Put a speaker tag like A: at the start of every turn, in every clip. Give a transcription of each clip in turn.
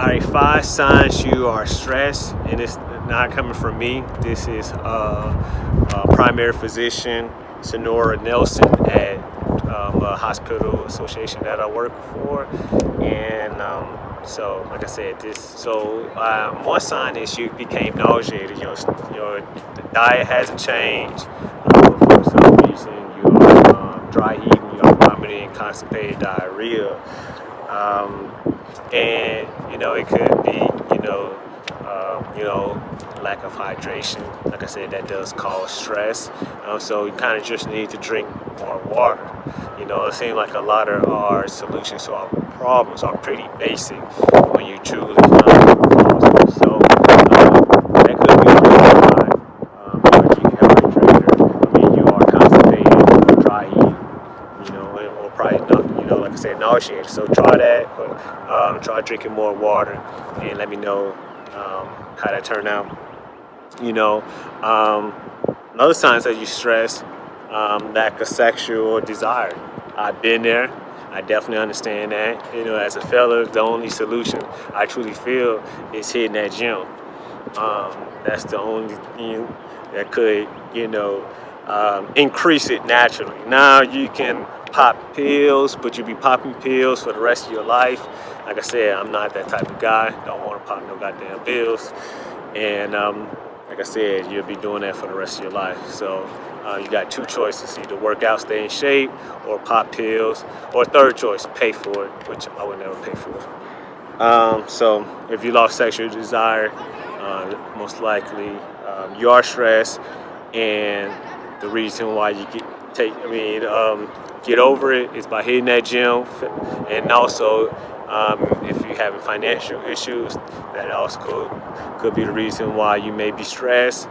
A: All right, five signs you are stressed, and it's not coming from me. This is uh, primary physician Sonora Nelson at um, a hospital association that I work for, and um, so like I said, this so um, one sign is you became nauseated. Your your diet hasn't changed for some reason. You're um, dry you're vomiting, constipated diarrhea. Um, and you know it could be you know um, you know lack of hydration. Like I said that does cause stress. Um, so you kind of just need to drink more water. You know it seems like a lot of our solutions to our problems are pretty basic when you truly find so um, that could be why um, I mean you are constipated dry you know or probably not you so try that um, try drinking more water and let me know um, how that turned out. You know, um, another signs that you stress, um, lack of sexual desire. I've been there. I definitely understand that. You know, as a fella, the only solution I truly feel is hitting that gym. Um, that's the only thing that could, you know, um, increase it naturally. Now you can pop pills, but you'll be popping pills for the rest of your life. Like I said, I'm not that type of guy. Don't want to pop no goddamn pills. And um, like I said, you'll be doing that for the rest of your life. So uh, you got two choices, either work out, stay in shape, or pop pills. Or third choice, pay for it, which I would never pay for. Um, so if you lost sexual desire, uh, most likely um, you are stressed and the reason why you get take I mean um, get over it is by hitting that gym and also um, if you're having financial issues that also could, could be the reason why you may be stressed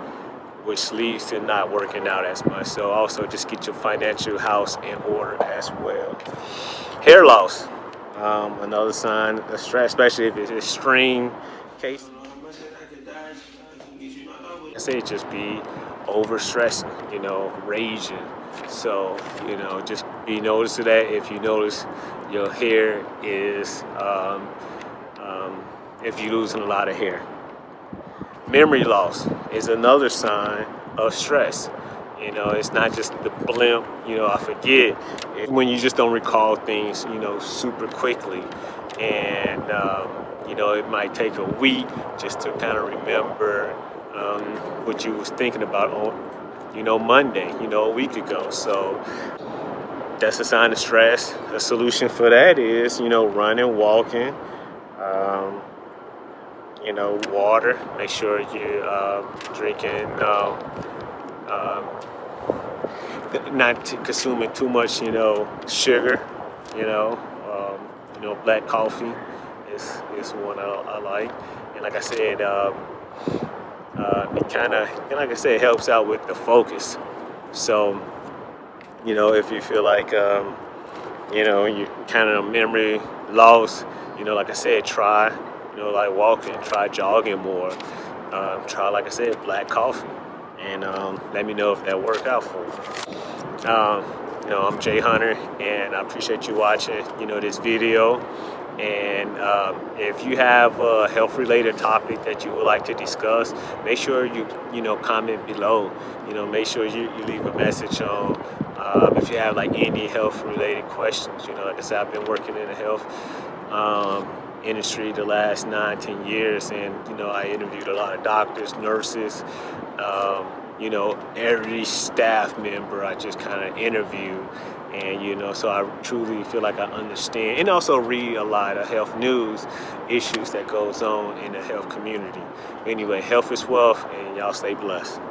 A: which leads to not working out as much. So also just get your financial house in order as well. Hair loss um, another sign of stress especially if it's extreme case. I say just be overstressing you know raging so, you know, just be notice of that. If you notice your hair is, um, um, if you're losing a lot of hair. Memory loss is another sign of stress. You know, it's not just the blimp, you know, I forget. It's when you just don't recall things, you know, super quickly. And, um, you know, it might take a week just to kind of remember um, what you was thinking about on, you know, Monday, you know, a week ago. So that's a sign of stress. The solution for that is, you know, running, walking, um, you know, water. Make sure you're uh, drinking, uh, uh, not consuming too much, you know, sugar, you know, um, you know, black coffee is, is one I, I like. And like I said, um, uh, it kind of, like I said, helps out with the focus. So, you know, if you feel like, um, you know, you kind of memory loss, you know, like I said, try, you know, like walking, try jogging more. Um, try, like I said, black coffee. And um, let me know if that worked out for you. Um, you know, I'm Jay Hunter, and I appreciate you watching, you know, this video. And um, if you have a health-related topic that you would like to discuss, make sure you you know comment below. You know, make sure you, you leave a message on um, if you have like any health-related questions. You know, like I said, I've been working in the health um, industry the last nine, ten years, and you know, I interviewed a lot of doctors, nurses. Um, you know, every staff member I just kind of interview and you know so I truly feel like I understand and also read a lot of health news issues that goes on in the health community. Anyway health is wealth and y'all stay blessed